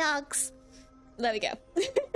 dogs. There we go.